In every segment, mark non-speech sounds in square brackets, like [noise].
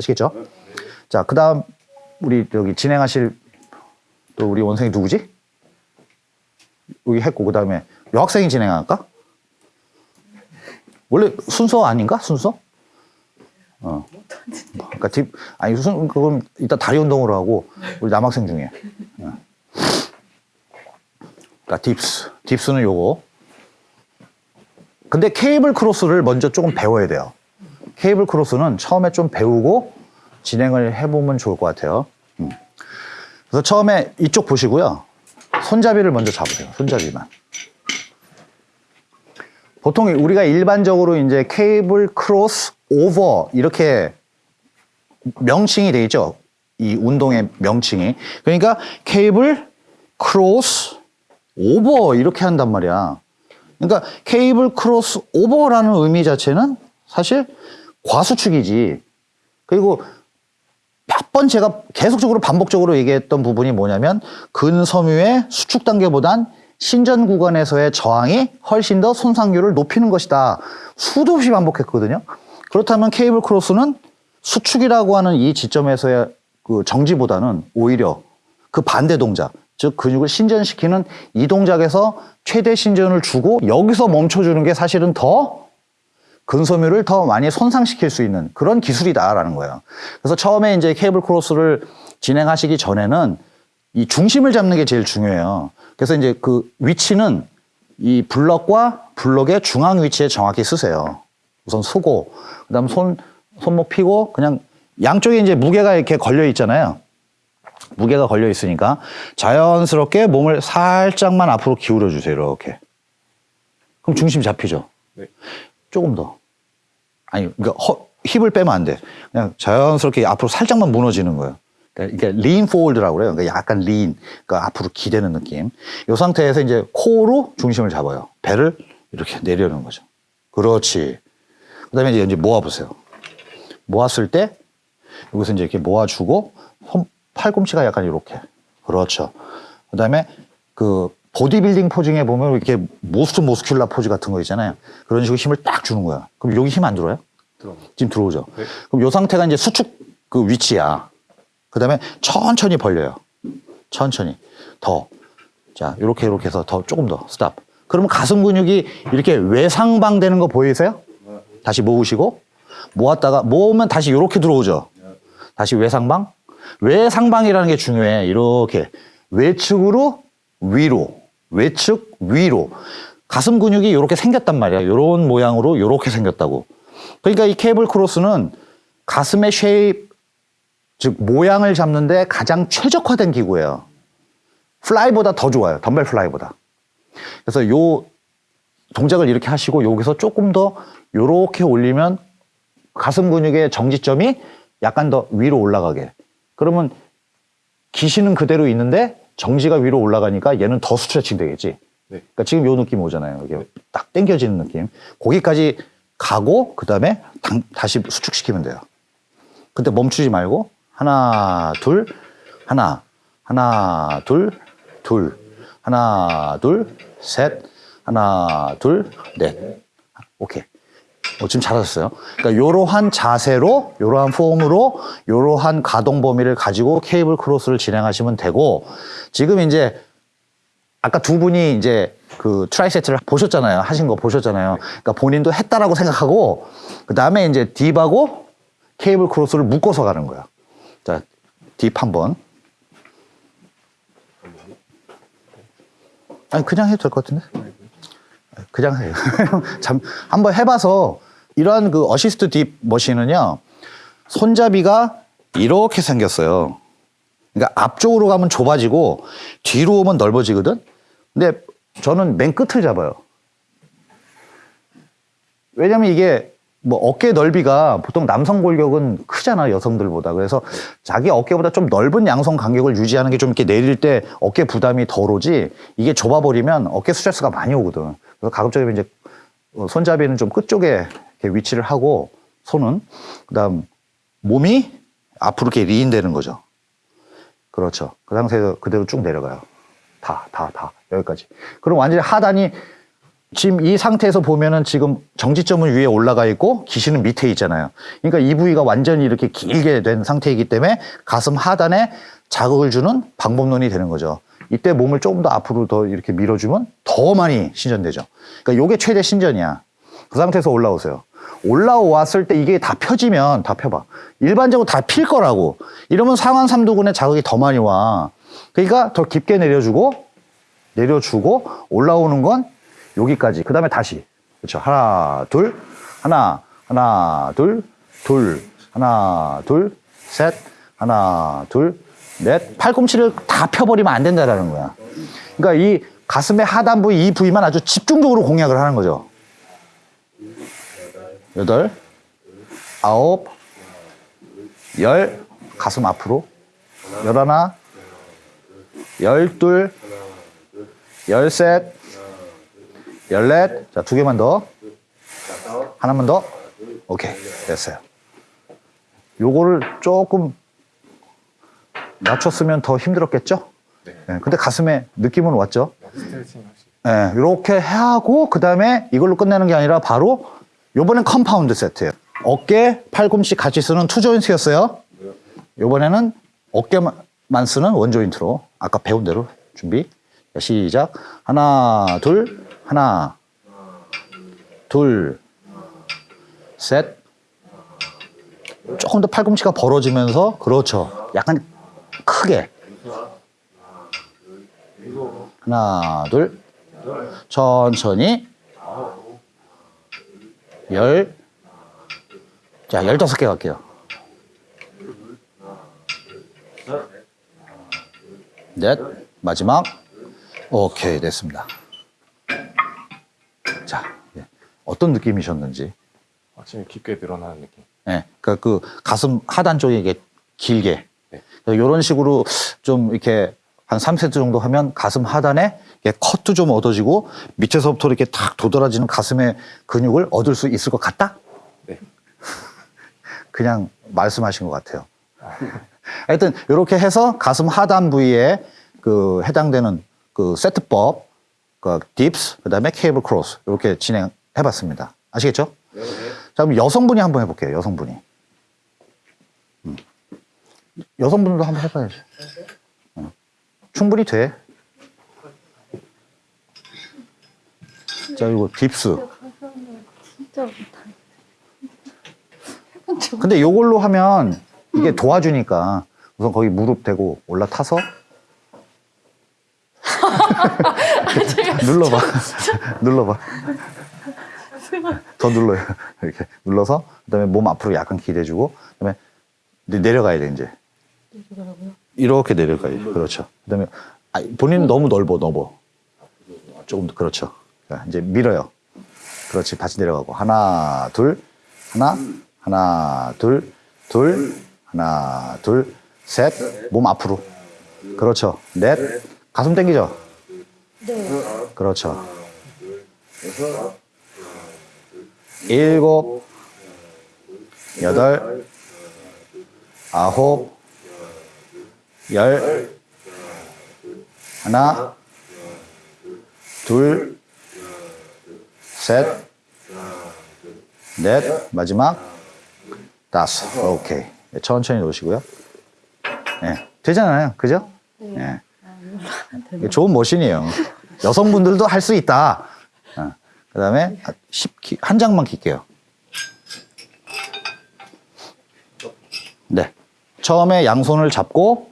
아시겠죠? 자, 그 다음, 우리 여기 진행하실 또 우리 원생이 누구지? 여기 했고, 그 다음에 여학생이 진행할까? 원래 순서 아닌가? 순서? 어. 그러니까 딥, 아니, 순, 그럼 이따 다리 운동으로 하고, 우리 남학생 중에. 어. 그러니까 딥스. 딥스는 요거. 근데 케이블 크로스를 먼저 조금 배워야 돼요. 케이블 크로스는 처음에 좀 배우고 진행을 해보면 좋을 것 같아요. 음. 그래서 처음에 이쪽 보시고요. 손잡이를 먼저 잡으세요. 손잡이만. 보통 우리가 일반적으로 이제 케이블 크로스 오버 이렇게 명칭이 되어 있죠. 이 운동의 명칭이. 그러니까 케이블 크로스 오버 이렇게 한단 말이야. 그러니까 케이블 크로스 오버라는 의미 자체는 사실 과수축이지. 그리고 몇 번 제가 계속적으로 반복적으로 얘기했던 부분이 뭐냐면 근섬유의 수축 단계보단 신전 구간에서의 저항이 훨씬 더 손상률을 높이는 것이다. 수도 없이 반복했거든요. 그렇다면 케이블 크로스는 수축이라고 하는 이 지점에서의 그 정지보다는 오히려 그 반대 동작, 즉 근육을 신전시키는 이 동작에서 최대 신전을 주고 여기서 멈춰주는 게 사실은 더 근섬유를 더 많이 손상시킬 수 있는 그런 기술이다라는 거예요. 그래서 처음에 이제 케이블 크로스를 진행하시기 전에는 이 중심을 잡는 게 제일 중요해요. 그래서 이제 그 위치는 이 블럭과 블럭의 중앙 위치에 정확히 쓰세요. 우선 서고, 그 다음 손, 손목 피고, 그냥 양쪽에 이제 무게가 이렇게 걸려 있잖아요. 무게가 걸려 있으니까 자연스럽게 몸을 살짝만 앞으로 기울여 주세요. 이렇게. 그럼 중심 잡히죠. 네. 조금 더. 아니, 그러니까 허, 힙을 빼면 안 돼. 그냥 자연스럽게 앞으로 살짝만 무너지는 거예요. 그러니까 lean forward라고 그래요. 그러니까 약간 lean, 그러니까 앞으로 기대는 느낌. 이 상태에서 이제 코로 중심을 잡아요. 배를 이렇게 내려는 거죠. 그렇지. 그 다음에 이제 모아보세요. 모았을 때 여기서 이제 이렇게 모아주고 손, 팔꿈치가 약간 이렇게. 그렇죠. 그 다음에 그 보디빌딩 posing에 보면 이렇게 most muscular 포즈 같은 거 있잖아요. 그런 식으로 힘을 딱 주는 거야. 그럼 여기 힘 안 들어요? 들어. 지금 들어오죠. 네. 그럼 이 상태가 이제 수축 그 위치야. 그 다음에 천천히 벌려요. 천천히. 더. 자, 이렇게 이렇게 해서 더 조금 더 stop. 그러면 가슴 근육이 이렇게 외상방 되는 거 보이세요? 다시 모으시고 모았다가 모으면 다시 이렇게 들어오죠. 다시 외상방. 외상방이라는 게 중요해. 이렇게 외측으로 위로, 외측 위로. 가슴 근육이 이렇게 생겼단 말이야. 이런 모양으로 이렇게 생겼다고. 그러니까 이 케이블 크로스는 가슴의 shape, 즉 모양을 잡는데 가장 최적화된 기구예요. 플라이보다 더 좋아요. 덤벨 플라이보다. 그래서 요 동작을 이렇게 하시고 여기서 조금 더 요렇게 올리면 가슴 근육의 정지점이 약간 더 위로 올라가게. 그러면 기시는 그대로 있는데 정지가 위로 올라가니까 얘는 더 스트레칭 되겠지. 네. 그러니까 지금 요 느낌 오잖아요. 이게 딱 당겨지는 느낌. 거기까지 가고 그다음에 당- 다시 수축시키면 돼요. 근데 멈추지 말고 하나 둘 하나 하나 둘 둘 하나 둘 셋 하나 둘 넷 오케이 어, 지금 잘하셨어요. 그러니까 이러한 자세로, 이러한 폼으로, 이러한 가동 범위를 가지고 케이블 크로스를 진행하시면 되고, 지금 이제 아까 두 분이 이제 그 tri-set를 보셨잖아요. 하신 거 보셨잖아요. 그러니까 본인도 했다라고 생각하고, 그 다음에 이제 dip하고 케이블 크로스를 묶어서 가는 거야. 자, dip 한 번. 아니, 그냥 해도 될 것 같은데? 그냥 해요. 참, [laughs] 한번 해봐서 이러한 그 assist dip machine은요, 손잡이가 이렇게 생겼어요. 그러니까 앞쪽으로 가면 좁아지고 뒤로 오면 넓어지거든? 근데 저는 맨 끝을 잡아요. 왜냐면 이게 뭐 어깨 넓이가 보통 남성 골격은 크잖아 여성들보다 그래서 자기 어깨보다 좀 넓은 양성 간격을 유지하는 게 좀 이렇게 내릴 때 어깨 부담이 덜 오지 이게 좁아버리면 어깨 스트레스가 많이 오거든 그래서 가급적이면 이제 어, 손잡이는 좀 끝쪽에 이렇게 위치를 하고 손은 그다음 몸이 앞으로 이렇게 리인되는 거죠 그렇죠 그 상태에서 그대로 쭉 내려가요 다 다 다 여기까지 그럼 완전히 하단이 지금 이 상태에서 보면은 지금 정지점은 위에 올라가 있고 기신은 밑에 있잖아요. 그러니까 이 부위가 완전히 이렇게 길게 된 상태이기 때문에 가슴 하단에 자극을 주는 방법론이 되는 거죠. 이때 몸을 조금 더 앞으로 더 이렇게 밀어주면 더 많이 신전되죠. 그러니까 요게 최대 신전이야. 그 상태에서 올라오세요. 올라왔을 때 이게 다 펴지면 다 펴봐. 일반적으로 다 필 거라고. 이러면 상완 삼두근에 자극이 더 많이 와. 그러니까 더 깊게 내려주고 내려주고 올라오는 건 여기까지. 그 다음에 다시. 그렇죠. 하나, 둘, 하나, 하나, 둘, 둘, 하나, 둘, 셋, 하나, 둘, 넷. 팔꿈치를 다 펴버리면 안 된다라는 거야. 그러니까 이 가슴의 하단 부위, 이 부위만 아주 집중적으로 공략을 하는 거죠. 여덟, 아홉, 열, 가슴 앞으로, 열하나, 열둘, 열셋, 열넷. 자, 두 개만 더. 하나만 더. 오케이. 됐어요. 요거를 조금 낮췄으면 더 힘들었겠죠? 네. 근데 가슴에 느낌은 왔죠? 예, 이렇게 하고 그 다음에 이걸로 끝내는 게 아니라 바로 요번엔 compound 세트예요. 어깨, 팔꿈치 같이 쓰는 two joint였어요. 요번에는 어깨만 쓰는 one joint로 아까 배운 대로 준비. 자, 시작. 하나, 둘, 하나, 둘, 셋. 조금 더 팔꿈치가 벌어지면서 그렇죠. 약간 크게. 하나, 둘, 천천히 열, 자, 열다섯 개 갈게요. 넷, 마지막. 오케이, 됐습니다. 자, 예. 어떤 느낌이셨는지. 확실히 깊게 늘어나는 느낌. 예, 그러니까 그 가슴 하단 쪽에 이게 길게 네. 이런 식으로 좀 이렇게 한 3세트 정도 하면 가슴 하단에 컷도 좀 얻어지고 밑에서부터 이렇게 탁 도드라지는 가슴의 근육을 얻을 수 있을 것 같다? 네. [laughs] 그냥 말씀하신 것 같아요. 하여튼 이렇게 해서 가슴 하단 부위에 그 해당되는 그 세트법, 그 dips, 그다음에 cable cross 이렇게 진행해봤습니다. 아시겠죠? 자 그럼 여성분이 한번 해볼게요. 여성분이. 음. 여성분도 한번 해봐야지. 어. 충분히 돼. 자 이거. 진짜 적 근데 요걸로 하면 이게 도와주니까 우선 거기 무릎 대고 올라타서 [laughs] 눌러봐. [laughs] 눌러봐. 더 눌러요. [laughs] 이렇게 눌러서 그다음에 몸 앞으로 약간 기대주고 그다음에 내- 내려가야 돼 이제. 없더라고요. 이렇게 내려가요. 그렇죠. 그다음에 아, 본인은 너무 넓어 넓어. 조금 더 그렇죠. 자, 이제 밀어요. 그렇지. 다시 내려가고 하나 둘 하나 하나 둘 둘 하나 둘 셋 몸 앞으로. 그렇죠. 넷 가슴 당기죠. 네. 그렇죠. 일곱, 여덟, 아홉, 열, 하나, 둘, 셋, 넷, 마지막, 다섯. 오케이. 천천히 놓으시고요. 예. 되잖아요. 그죠? 예. 이게 좋은 머신이에요. 여성분들도 할 수 있다. 어. 그 다음에 한 장만 킬게요. 네. 처음에 양손을 잡고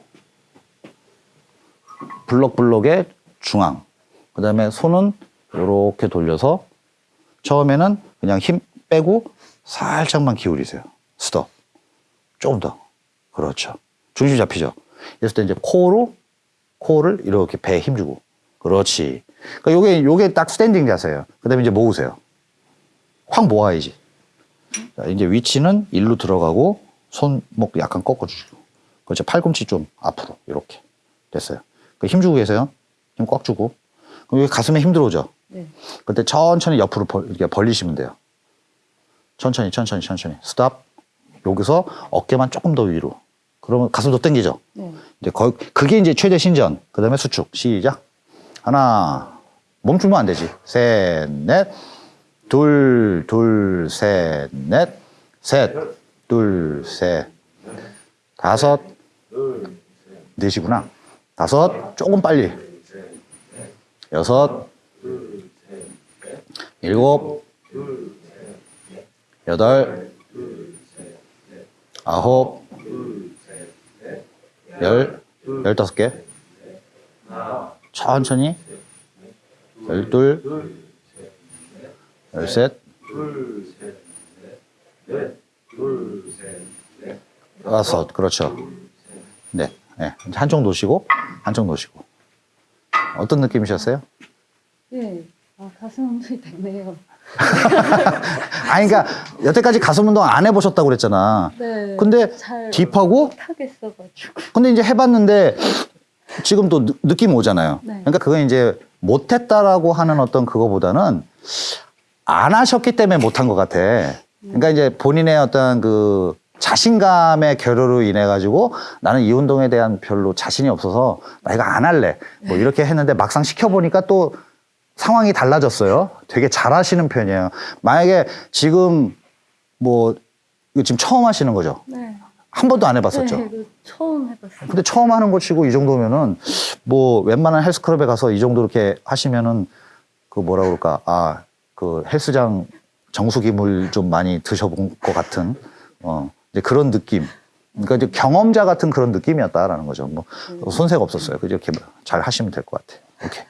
블럭블럭의 중앙. 그 다음에 손은 이렇게 돌려서 처음에는 그냥 힘 빼고 살짝만 기울이세요. 스톱. 조금 더. 그렇죠. 중심 잡히죠. 이랬을 때 이제 코로 코를 이렇게 배에 힘주고. 그렇지. 그러니까 요게, 요게 딱 standing 자세예요. 그 다음에 이제 모으세요. 확 모아야지. 자, 이제 위치는 일로 들어가고 손목 약간 꺾어주시고. 그렇죠. 팔꿈치 좀 앞으로. 이렇게. 됐어요. 그 힘주고 계세요. 힘 꽉 주고. 그럼 여기 가슴에 힘 들어오죠. 네. 그때 천천히 옆으로 벌, 이렇게 벌리시면 돼요. 천천히, 천천히, 천천히. stop. 여기서 어깨만 조금 더 위로. 그러면 가슴 더 당기죠. 네. 이제 거, 그게 이제 최대 신전. 그 다음에 수축. 시작. 하나, 멈추면 안 되지. 셋, 넷. 둘, 둘, 셋, 넷. 셋, 둘, 셋. 다섯. 넷이구나. 다섯. 조금 빨리. 여섯. 일곱. 여덟. 아홉. 열. 열다섯 개. 천천히. 열둘. 열셋. 여섯. 그렇죠. 네. 네. 한쪽 놓으시고, 한쪽 놓으시고. 어떤 느낌이셨어요? 네. 아, 가슴 운동이 됐네요. [laughs] 아니, 그러니까 여태까지 가슴 운동 안 해보셨다고 그랬잖아. 네. 근데 잘 딥하고, 못하겠어가지고. 근데 이제 해봤는데 지금 또 느- 느낌 오잖아요. 네. 그러니까 그건 이제 못했다라고 하는 어떤 그거보다는 안 하셨기 때문에 못한 것 같아. 그러니까 이제 본인의 어떤 그 자신감의 결여로 인해 가지고 나는 이 운동에 대한 별로 자신이 없어서 나 이거 안 할래. 뭐 이렇게 했는데 막상 시켜보니까 또 상황이 달라졌어요. 되게 잘하시는 편이에요. 만약에 지금 뭐 이거 지금 처음 하시는 거죠? 네. 한 번도 안 해봤었죠? 네, 처음 해봤어요. 근데 처음 하는 거 치고 이 정도면은 뭐 웬만한 헬스클럽에 가서 이 정도 이렇게 하시면은 그 뭐라 그럴까 아 그 헬스장 정수기물 좀 많이 드셔본 것 같은 어 이제 그런 느낌 그러니까 이제 경험자 같은 그런 느낌이었다라는 거죠 뭐 손색 없었어요 그 이렇게 잘 하시면 될 것 같아요 오케이